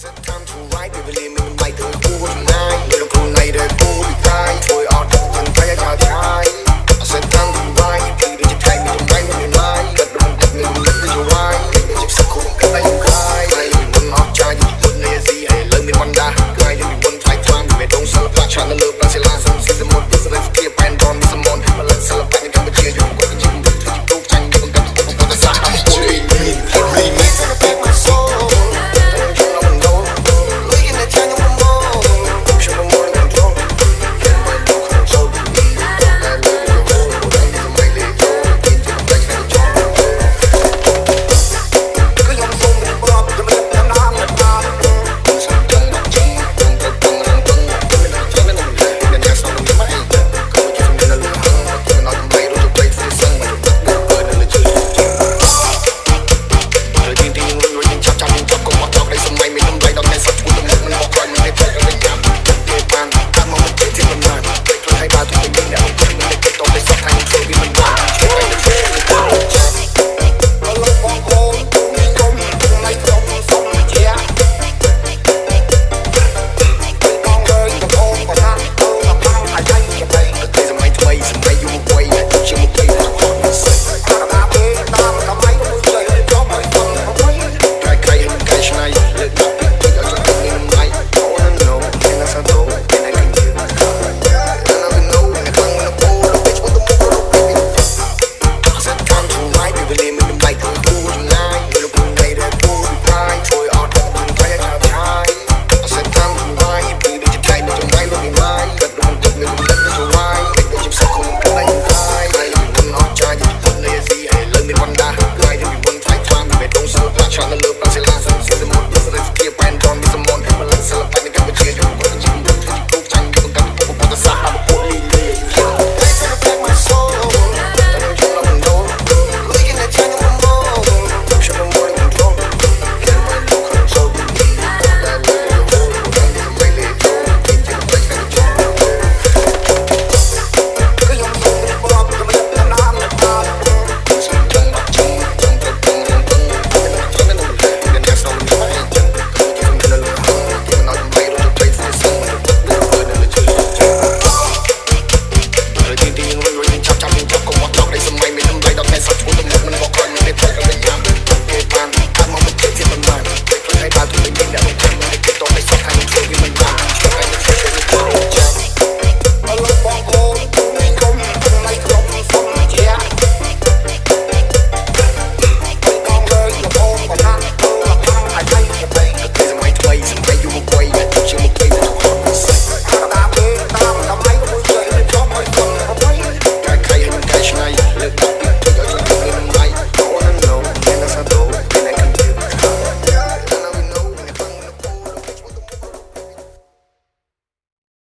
It's time to write? we believe song Tryna move my look. cuello.